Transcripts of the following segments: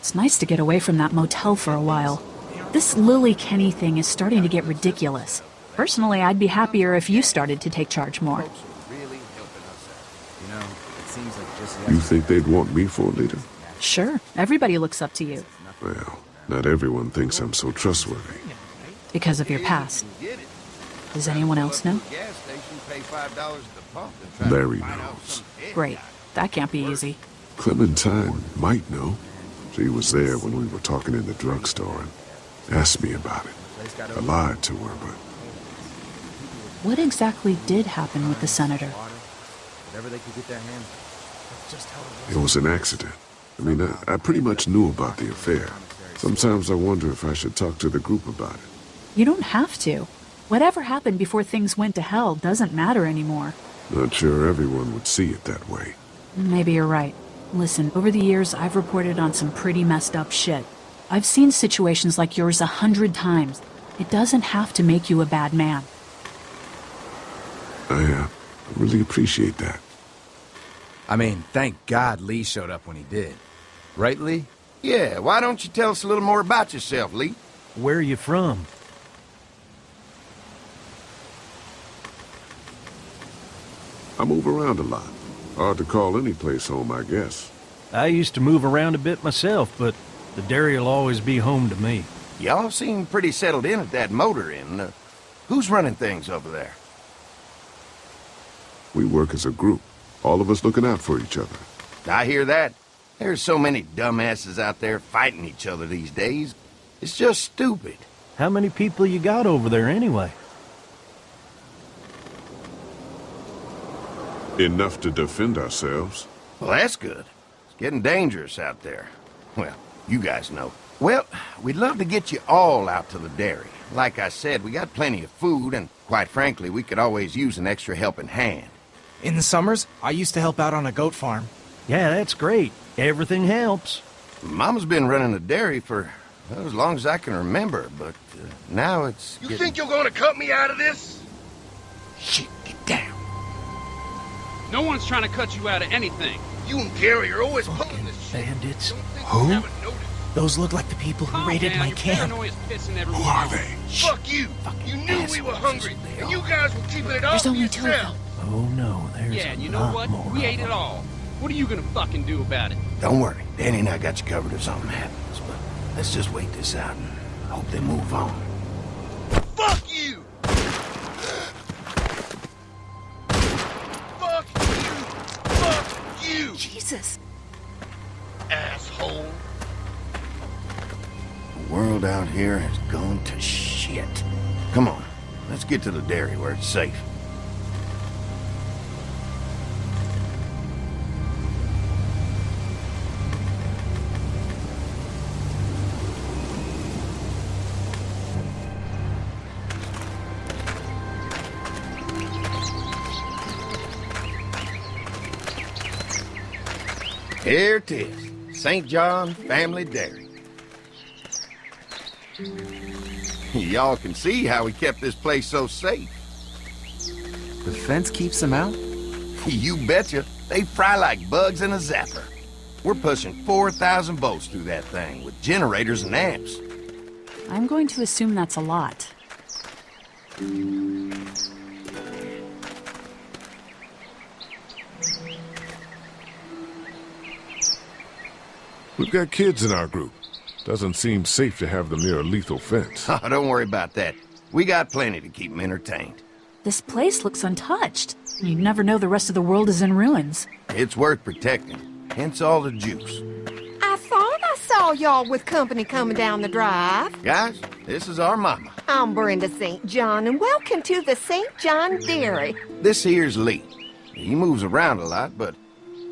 It's nice to get away from that motel for a while. This Lilly Kenny thing is starting to get ridiculous. Personally, I'd be happier if you started to take charge more. You think they'd want me for a leader? Sure, everybody looks up to you. Well, not everyone thinks I'm so trustworthy. Because of your past. Does anyone else know? Larry knows. Great. That can't be easy. Clementine might know. She was there when we were talking in the drugstore and asked me about it. I lied to her, but What exactly did happen with the senator? it was an accident. I mean, I, I pretty much knew about the affair. Sometimes I wonder if I should talk to the group about it. You don't have to. Whatever happened before things went to hell doesn't matter anymore. Not sure everyone would see it that way. Maybe you're right. Listen, over the years, I've reported on some pretty messed up shit. I've seen situations like yours a hundred times. It doesn't have to make you a bad man. I uh, really appreciate that. I mean, thank God Lee showed up when he did. Right, Lee? Yeah, why don't you tell us a little more about yourself, Lee? Where are you from? I move around a lot. Hard to call any place home, I guess. I used to move around a bit myself, but the dairy will always be home to me. Y'all seem pretty settled in at that motor inn. Uh, who's running things over there? We work as a group, all of us looking out for each other. I hear that. There's so many dumbasses out there fighting each other these days. It's just stupid. How many people you got over there anyway? Enough to defend ourselves. Well, that's good. It's getting dangerous out there. Well, you guys know. Well, we'd love to get you all out to the dairy. Like I said, we got plenty of food, and quite frankly, we could always use an extra helping hand. In the summers, I used to help out on a goat farm. Yeah, that's great. Everything helps. Mama's been running the dairy for well, as long as I can remember, but uh, now it's You getting... think you're gonna cut me out of this? Shit, get down. No one's trying to cut you out of anything. You and Gary are always pulling this shit. Bandits. Who? you haven't noticed. Those look like the people who Calm raided down, my camp. Who are off. they? Fuck you. You knew we were hungry, and you guys were keeping it all There's to only two of them. Oh no, there's Yeah, a and you know what? more We ate it all. What are you gonna fucking do about it? Don't worry, Danny and I got you covered if something happens, but let's just wait this out and hope they move on. Jesus. asshole. The world out here has gone to shit. Come on, let's get to the dairy where it's safe. It is, St. John Family Dairy. Y'all can see how we kept this place so safe. The fence keeps him out? You betcha. They fry like bugs in a zapper. We're pushing 4,000 volts through that thing with generators and amps. I'm going to assume that's a lot. We've got kids in our group. Doesn't seem safe to have them near a lethal fence. Oh, don't worry about that. We got plenty to keep them entertained. This place looks untouched. You never know the rest of the world is in ruins. It's worth protecting, hence all the juice. I thought I saw y'all with company coming down the drive. Guys, this is our mama. I'm Brenda St. John, and welcome to the St. John Dairy. This here's Lee. He moves around a lot, but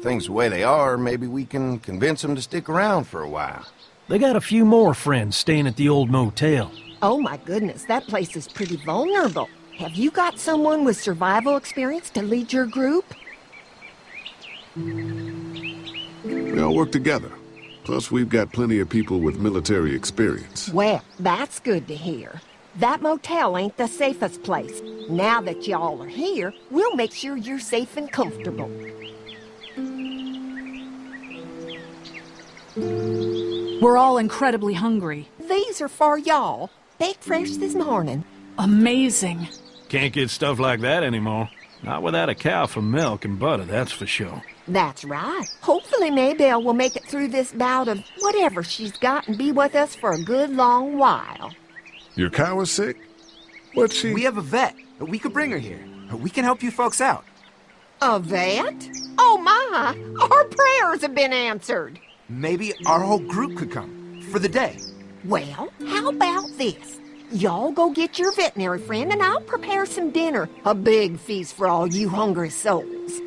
things the way they are, maybe we can convince them to stick around for a while. They got a few more friends staying at the old motel. Oh my goodness, that place is pretty vulnerable. Have you got someone with survival experience to lead your group? We all work together. Plus, we've got plenty of people with military experience. Well, that's good to hear. That motel ain't the safest place. Now that y'all are here, we'll make sure you're safe and comfortable. We're all incredibly hungry. These are for y'all. Baked fresh this morning. Amazing. Can't get stuff like that anymore. Not without a cow for milk and butter, that's for sure. That's right. Hopefully Maybelle will make it through this bout of whatever she's got and be with us for a good long while. Your cow is sick? What's she... We have a vet. We could bring her here. We can help you folks out. A vet? Oh my! Our prayers have been answered. Maybe our whole group could come. For the day. Well, how about this? Y'all go get your veterinary friend and I'll prepare some dinner. A big feast for all you hungry souls.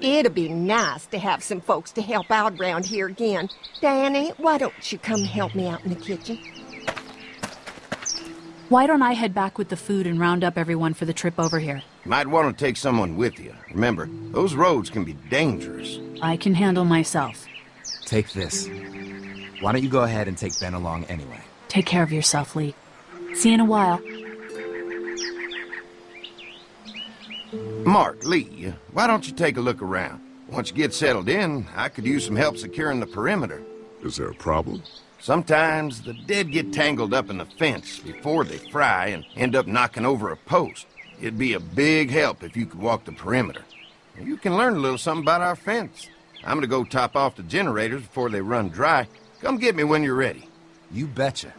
It'd be nice to have some folks to help out around here again. Danny, why don't you come help me out in the kitchen? Why don't I head back with the food and round up everyone for the trip over here? Might want to take someone with you. Remember, those roads can be dangerous. I can handle myself. Take this. Why don't you go ahead and take Ben along anyway? Take care of yourself, Lee. See you in a while. Mark, Lee, why don't you take a look around? Once you get settled in, I could use some help securing the perimeter. Is there a problem? Sometimes the dead get tangled up in the fence before they fry and end up knocking over a post. It'd be a big help if you could walk the perimeter. You can learn a little something about our fence. I'm gonna go top off the generators before they run dry. Come get me when you're ready. You betcha.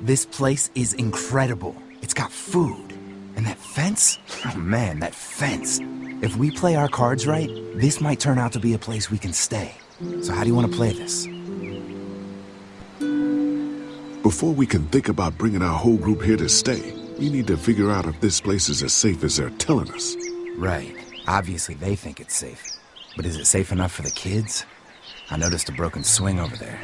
This place is incredible. It's got food. And that fence? Oh man, that fence. If we play our cards right, this might turn out to be a place we can stay. So how do you want to play this? Before we can think about bringing our whole group here to stay, we need to figure out if this place is as safe as they're telling us. Right. Obviously they think it's safe. But is it safe enough for the kids? I noticed a broken swing over there.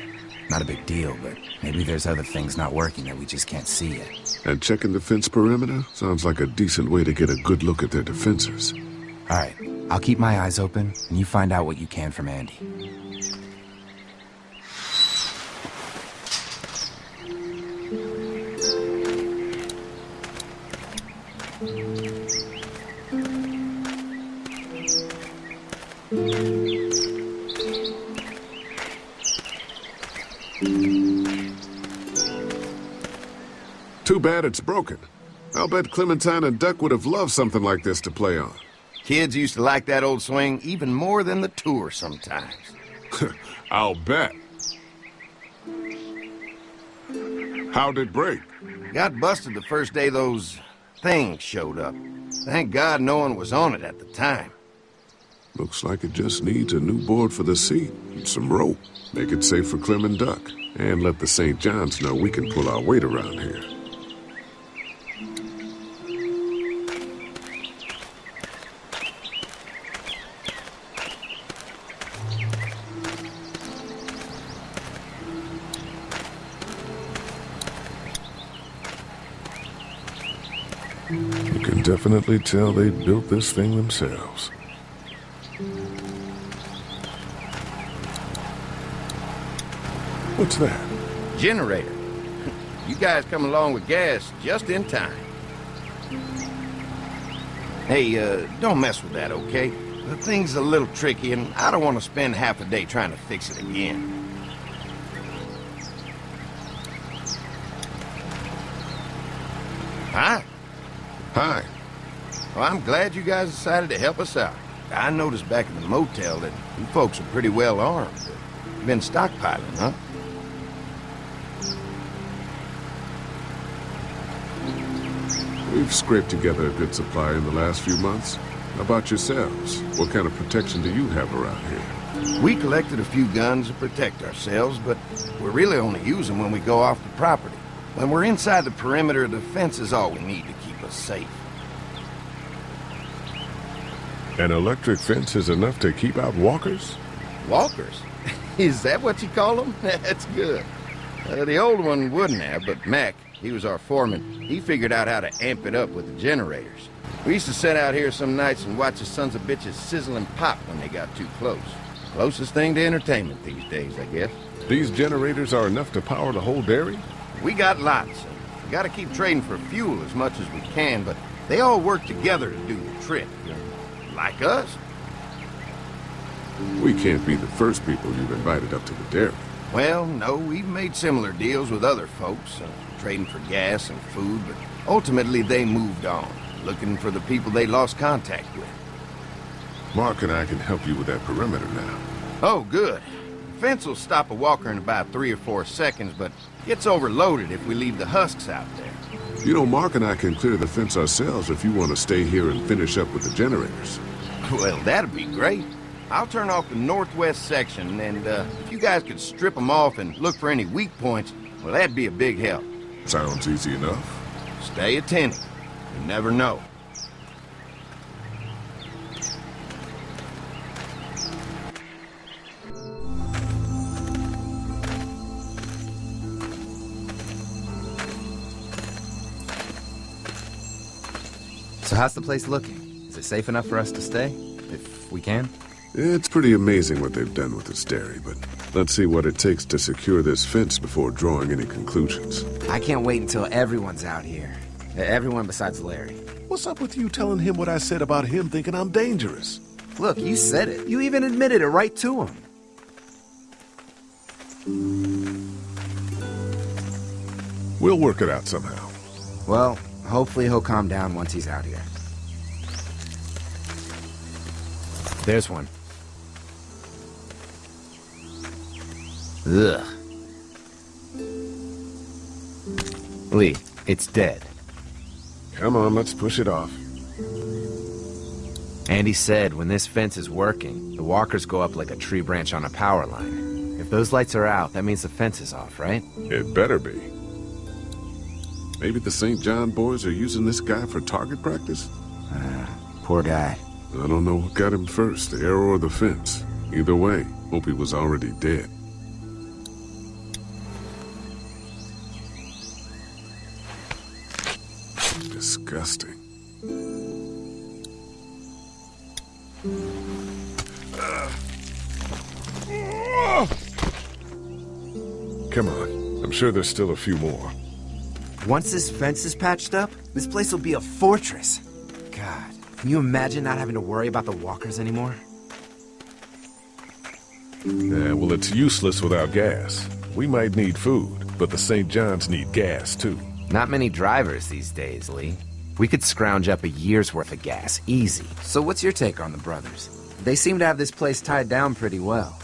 Not a big deal, but maybe there's other things not working that we just can't see yet. And checking the fence perimeter sounds like a decent way to get a good look at their defenses. All right, I'll keep my eyes open, and you find out what you can from Andy. Bad it's broken. I'll bet Clementine and Duck would have loved something like this to play on. Kids used to like that old swing even more than the tour sometimes. I'll bet. How'd it break? Got busted the first day those things showed up. Thank God no one was on it at the time. Looks like it just needs a new board for the seat and some rope. Make it safe for Clem and Duck. And let the St. John's know we can pull our weight around here. Definitely tell they built this thing themselves. What's that? Generator. You guys come along with gas just in time. Hey, uh, don't mess with that, okay? The thing's a little tricky, and I don't want to spend half a day trying to fix it again. I'm glad you guys decided to help us out. I noticed back in the motel that you folks are pretty well armed. You've been stockpiling, huh? We've scraped together a good supply in the last few months. How about yourselves? What kind of protection do you have around here? We collected a few guns to protect ourselves, but we really only use them when we go off the property. When we're inside the perimeter, the fence is all we need to keep us safe. An electric fence is enough to keep out walkers? Walkers? is that what you call them? That's good. Uh, the old one wouldn't have, but Mac, he was our foreman, he figured out how to amp it up with the generators. We used to sit out here some nights and watch the sons of bitches sizzle and pop when they got too close. Closest thing to entertainment these days, I guess. These generators are enough to power the whole dairy? We got lots. We gotta keep trading for fuel as much as we can, but they all work together to do the trick. Like us. We can't be the first people you've invited up to the dairy. Well, no, we've made similar deals with other folks, uh, trading for gas and food, but ultimately they moved on, looking for the people they lost contact with. Mark and I can help you with that perimeter now. Oh, good. The fence will stop a walker in about three or four seconds, but gets overloaded if we leave the husks out there. You know, Mark and I can clear the fence ourselves if you want to stay here and finish up with the generators. Well, that'd be great. I'll turn off the northwest section, and uh, if you guys could strip them off and look for any weak points, well, that'd be a big help. Sounds easy enough. Stay attentive. You never know. So how's the place looking? Is it safe enough for us to stay? If we can? It's pretty amazing what they've done with this dairy, but let's see what it takes to secure this fence before drawing any conclusions. I can't wait until everyone's out here. Everyone besides Larry. What's up with you telling him what I said about him thinking I'm dangerous? Look, you said it. You even admitted it right to him. We'll work it out somehow. Well, hopefully he'll calm down once he's out here. There's one. Ugh. Lee, it's dead. Come on, let's push it off. Andy said when this fence is working, the walkers go up like a tree branch on a power line. If those lights are out, that means the fence is off, right? It better be. Maybe the St. John boys are using this guy for target practice? Uh, poor guy. I don't know what got him first, the arrow or the fence. Either way, hope he was already dead. Disgusting. Come on. I'm sure there's still a few more. Once this fence is patched up, this place will be a fortress. God, can you imagine not having to worry about the walkers anymore? Yeah, well, it's useless without gas. We might need food, but the St. John's need gas, too. Not many drivers these days, Lee. We could scrounge up a year's worth of gas, easy. So what's your take on the brothers? They seem to have this place tied down pretty well.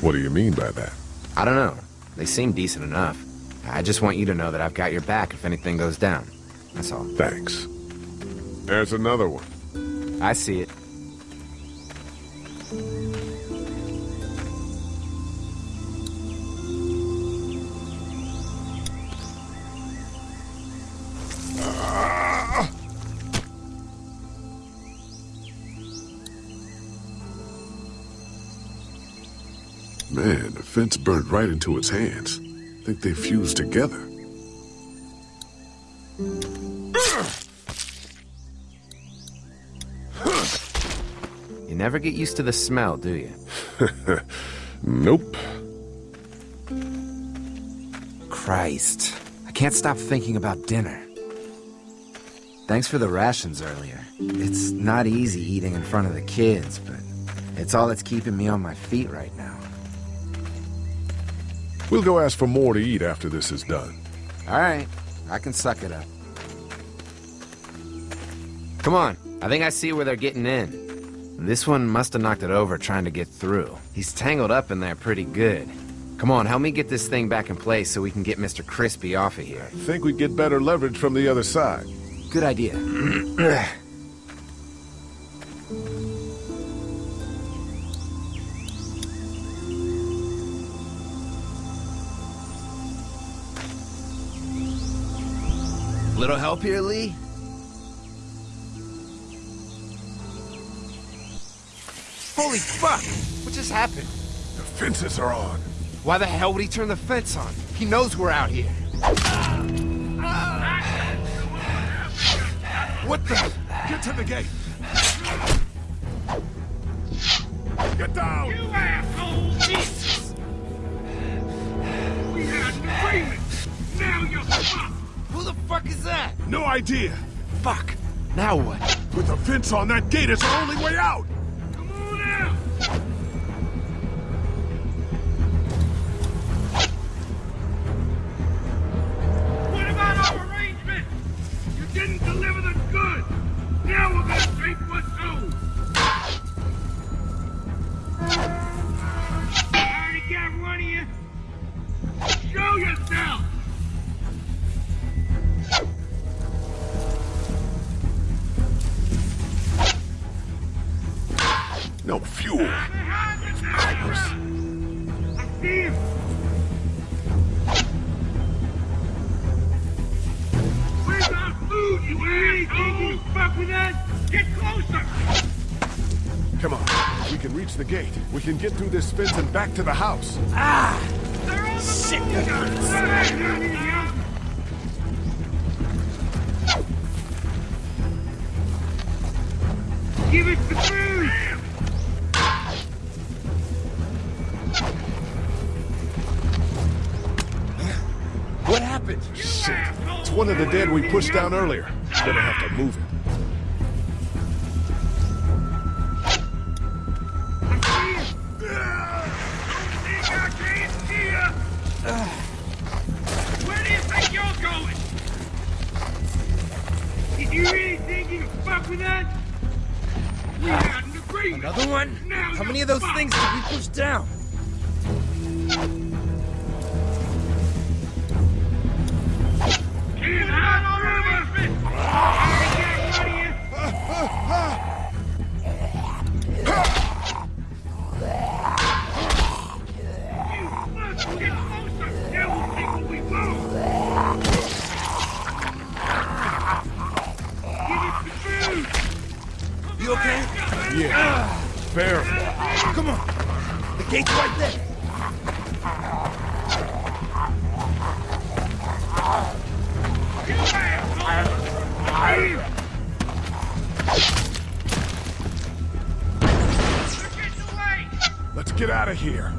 What do you mean by that? I don't know. They seem decent enough. I just want you to know that I've got your back if anything goes down. That's all. Thanks. There's another one. I see it. Fence burned right into its hands. think they fused together. You never get used to the smell, do you? nope. Christ. I can't stop thinking about dinner. Thanks for the rations earlier. It's not easy eating in front of the kids, but it's all that's keeping me on my feet right now. We'll go ask for more to eat after this is done. All right. I can suck it up. Come on. I think I see where they're getting in. This one must have knocked it over trying to get through. He's tangled up in there pretty good. Come on, help me get this thing back in place so we can get Mr. Crispy off of here. Think we'd get better leverage from the other side. Good idea. Little help here, Lee? Holy fuck! What just happened? The fences are on. Why the hell would he turn the fence on? He knows we're out here. What the? Get to the gate. Get down! You asshole! Jesus! We had an agreement! Now you're fucked! Who the fuck is that? No idea. Fuck. Now what? With the fence on, that gate is our only way out. Come on out! No fuel. Steve! Where's our food, you? You fuck with us? Get closer! Come on. We can reach the gate. We can get through this fence and back to the house. On the Shit, Give us the! One of the dead we pushed down earlier. Gonna have to move it. Where do you think you're going? Did you really think you could fuck with us? We had an agreement. Another one? Now How many of those fucked. things did we push down? You okay? Yeah. Fair. Come on. The gate's right there. Get out of here.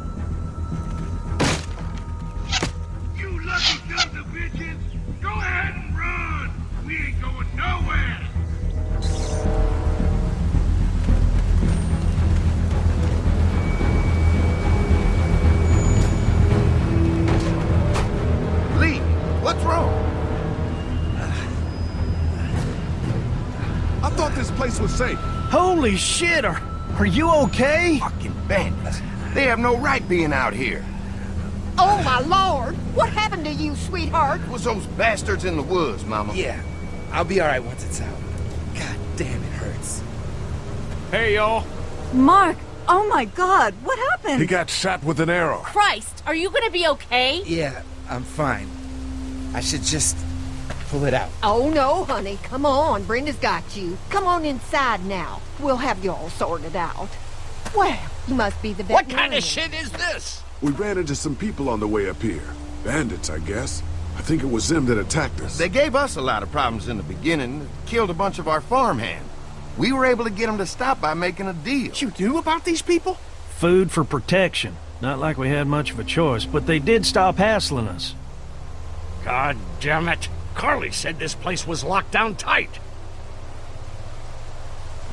You lucky sons of bitches! Go ahead and run! We ain't going nowhere! Lee, what's wrong? I thought this place was safe. Holy shit, are, are you okay? Fucking bandits. They have no right being out here. Oh, my lord! What happened to you, sweetheart? It was those bastards in the woods, Mama. Yeah. I'll be alright once it's out. God damn, it hurts. Hey, y'all. Mark! Oh my god, what happened? He got shot with an arrow. Christ, are you gonna be okay? Yeah, I'm fine. I should just pull it out. Oh, no, honey. Come on. Brenda's got you. Come on inside now. We'll have you all sorted out. Well, you must be the best What kind of shit is this? We ran into some people on the way up here. Bandits, I guess. I think it was them that attacked us. They gave us a lot of problems in the beginning, killed a bunch of our farmhand. We were able to get them to stop by making a deal. What you knew about these people? Food for protection. Not like we had much of a choice, but they did stop hassling us. God damn it. Carley said this place was locked down tight.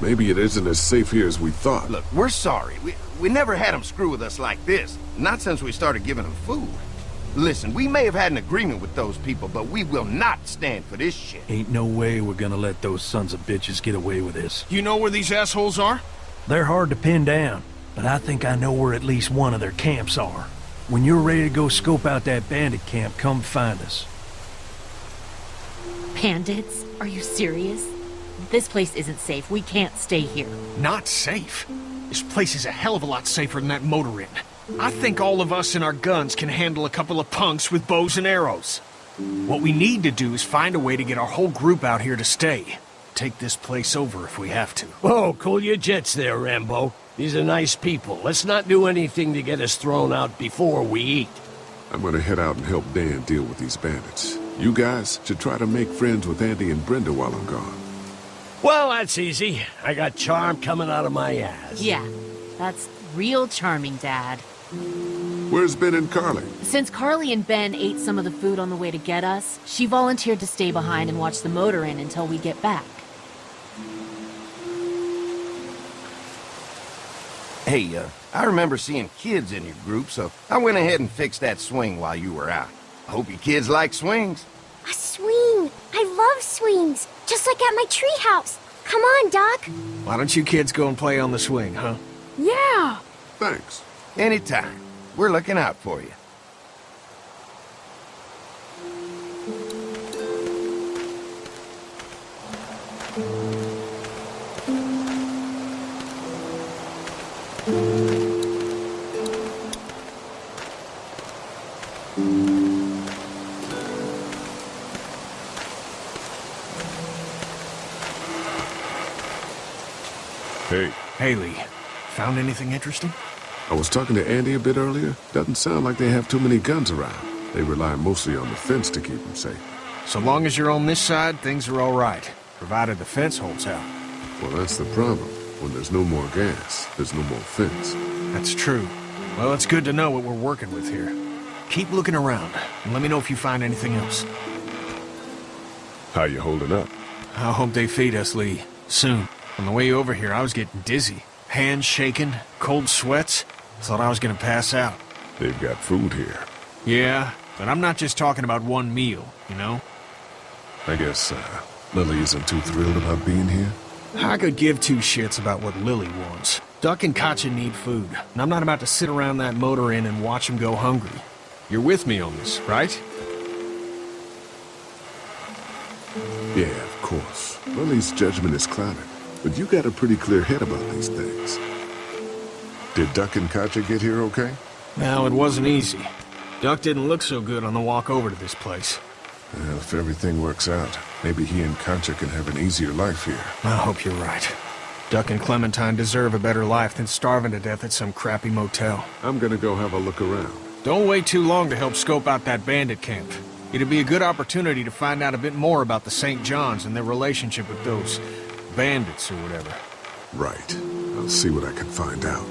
Maybe it isn't as safe here as we thought. Look, we're sorry. We, we never had them screw with us like this. Not since we started giving them food. Listen, we may have had an agreement with those people, but we will not stand for this shit. Ain't no way we're gonna let those sons of bitches get away with this. You know where these assholes are? They're hard to pin down, but I think I know where at least one of their camps are. When you're ready to go scope out that bandit camp, come find us. Bandits? Are you serious? This place isn't safe. We can't stay here. Not safe. This place is a hell of a lot safer than that motor inn. I think all of us and our guns can handle a couple of punks with bows and arrows. What we need to do is find a way to get our whole group out here to stay. Take this place over if we have to. Whoa, cool your jets there, Rambo. These are nice people. Let's not do anything to get us thrown out before we eat. I'm gonna head out and help Dan deal with these bandits. You guys should try to make friends with Andy and Brenda while I'm gone. Well, that's easy. I got charm coming out of my ass. Yeah, that's real charming, Dad. Where's Ben and Carley? Since Carley and Ben ate some of the food on the way to get us, she volunteered to stay behind and watch the motor inn until we get back. Hey, uh, I remember seeing kids in your group, so I went ahead and fixed that swing while you were out. I hope you kids like swings. A swing! I love swings! Just like at my treehouse! Come on, Duck! Why don't you kids go and play on the swing, huh? Yeah! Thanks. Anytime. We're looking out for you. Found anything interesting? I was talking to Andy a bit earlier. Doesn't sound like they have too many guns around. They rely mostly on the fence to keep them safe. So long as you're on this side, things are all right. Provided the fence holds out. Well, that's the problem. When there's no more gas, there's no more fence. That's true. Well, it's good to know what we're working with here. Keep looking around, and let me know if you find anything else. How you holding up? I hope they feed us, Lee. Soon. On the way over here, I was getting dizzy. Hands shaking, cold sweats. Thought I was gonna pass out. They've got food here. Yeah, but I'm not just talking about one meal, you know? I guess, uh, Lilly isn't too thrilled about being here? I could give two shits about what Lilly wants. Duck and Katjaa need food, and I'm not about to sit around that motor inn and watch them go hungry. You're with me on this, right? Yeah, of course. Lilly's judgment is clouded, but you got a pretty clear head about these things. Did Duck and Katjaa get here okay? Well, it wasn't easy. Duck didn't look so good on the walk over to this place. Well, if everything works out, maybe he and Katjaa can have an easier life here. I hope you're right. Duck and Clementine deserve a better life than starving to death at some crappy motel. I'm gonna go have a look around. Don't wait too long to help scope out that bandit camp. It'd be a good opportunity to find out a bit more about the St. John's and their relationship with those bandits or whatever. Right. I'll see what I can find out.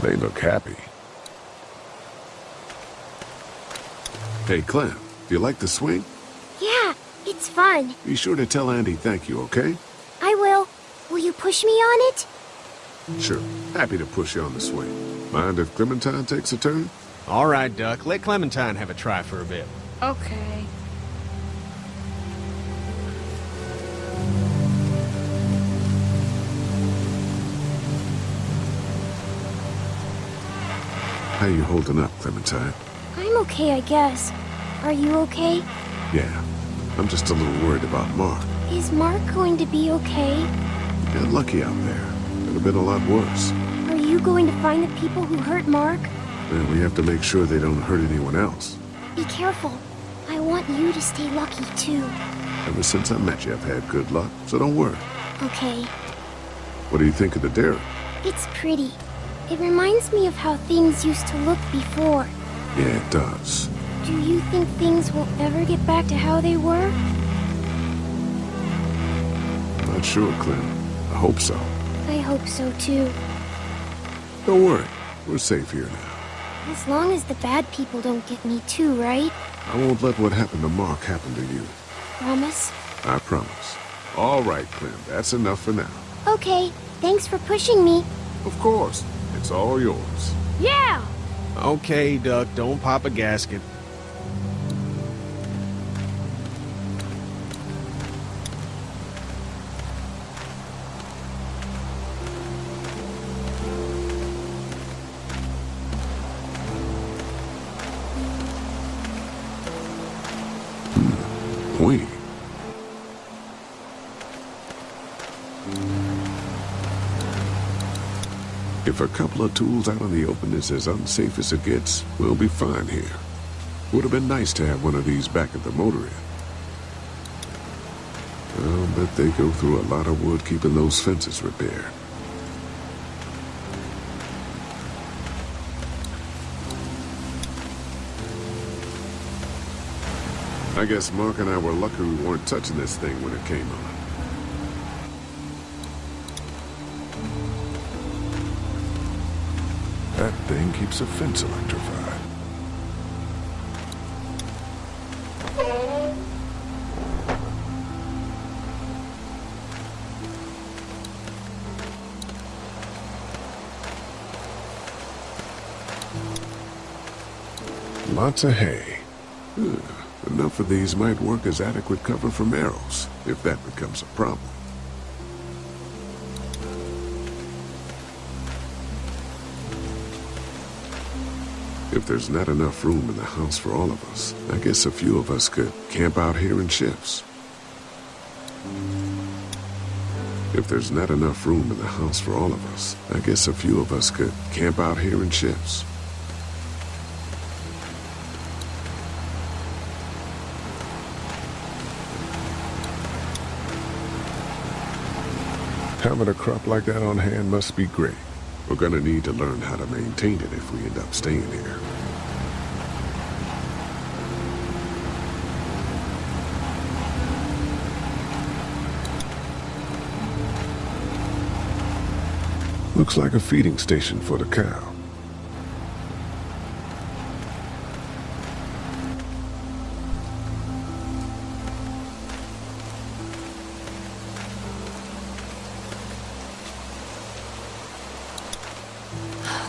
They look happy. Hey, Clem, do you like the swing? Yeah, it's fun. Be sure to tell Andy thank you, okay? I will. Will you push me on it? Sure. Happy to push you on the swing. Mind if Clementine takes a turn? All right, Duck. Let Clementine have a try for a bit. Okay. How you holding up, Clementine? I'm okay, I guess. Are you okay? Yeah. I'm just a little worried about Mark. Is Mark going to be okay? You got lucky out there. Could have been a lot worse. Are you going to find the people who hurt Mark? And we have to make sure they don't hurt anyone else. Be careful. I want you to stay lucky, too. Ever since I met you, I've had good luck, so don't worry. Okay. What do you think of the dairy? It's pretty. It reminds me of how things used to look before. Yeah, it does. Do you think things will ever get back to how they were? Not sure, Clem. I hope so. I hope so, too. Don't worry. We're safe here now. As long as the bad people don't get me too, right? I won't let what happened to Mark happen to you. Promise? I promise. All right, Clem. That's enough for now. Okay. Thanks for pushing me. Of course. It's all yours. Yeah! Okay, Duck. Don't pop a gasket. A couple of tools out in the open is as unsafe as it gets, we'll be fine here. Would have been nice to have one of these back at the motor inn. I'll bet they go through a lot of wood keeping those fences repaired. I guess Mark and I were lucky we weren't touching this thing when it came on. Thing keeps a fence electrified. Lots of hay. Ugh, enough of these might work as adequate cover from arrows, if that becomes a problem. If there's not enough room in the house for all of us, I guess a few of us could camp out here in shifts. If there's not enough room in the house for all of us, I guess a few of us could camp out here in shifts. Having a crop like that on hand must be great. We're gonna need to learn how to maintain it if we end up staying here. Looks like a feeding station for the cow.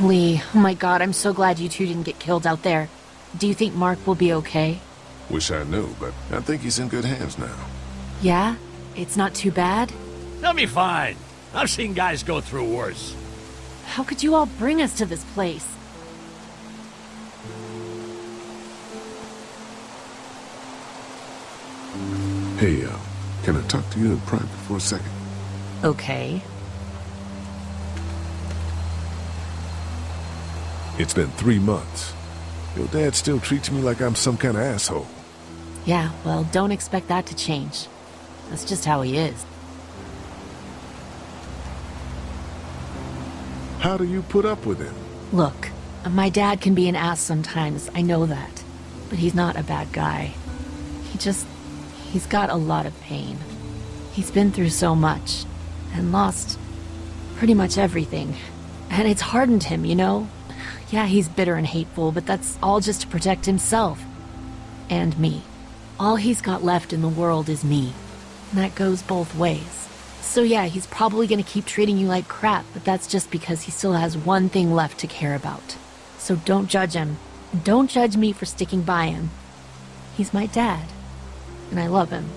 Lee, oh my god, I'm so glad you two didn't get killed out there. Do you think Mark will be okay? Wish I knew, but I think he's in good hands now. Yeah? It's not too bad? They'll be fine. I've seen guys go through worse. How could you all bring us to this place? Hey, uh, can I talk to you in private for a second? Okay. It's been three months. Your dad still treats me like I'm some kind of asshole. Yeah, well, don't expect that to change. That's just how he is. How do you put up with him? Look, my dad can be an ass sometimes, I know that. But he's not a bad guy. He just... he's got a lot of pain. He's been through so much, and lost pretty much everything. And it's hardened him, you know? Yeah, he's bitter and hateful, but that's all just to protect himself. And me. All he's got left in the world is me. And that goes both ways. So yeah, he's probably gonna keep treating you like crap, but that's just because he still has one thing left to care about. So don't judge him. Don't judge me for sticking by him. He's my dad. And I love him.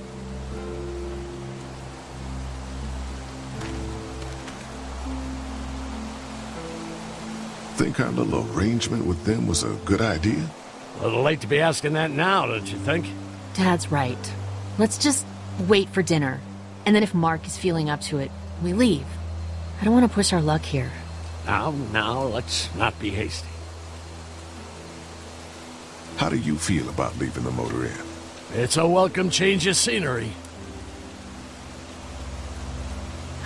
Think of little arrangement with them was a good idea? A little late to be asking that now, don't you think? Dad's right. Let's just wait for dinner. And then if Mark is feeling up to it, we leave. I don't want to push our luck here. Now, now, let's not be hasty. How do you feel about leaving the motor inn? It's a welcome change of scenery.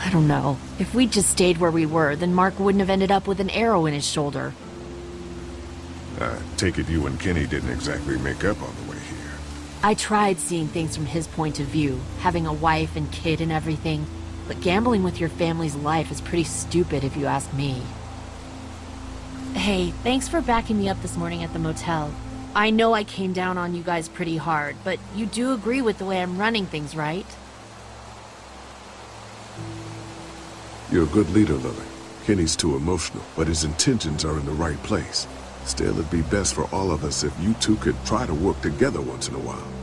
I don't know. If we'd just stayed where we were, then Mark wouldn't have ended up with an arrow in his shoulder. I take it you and Kenny didn't exactly make up on the way here. I tried seeing things from his point of view, having a wife and kid and everything, but gambling with your family's life is pretty stupid if you ask me. Hey, thanks for backing me up this morning at the motel. I know I came down on you guys pretty hard, but you do agree with the way I'm running things, right? You're a good leader, Lilly. Kenny's too emotional, but his intentions are in the right place. Still, it'd be best for all of us if you two could try to work together once in a while.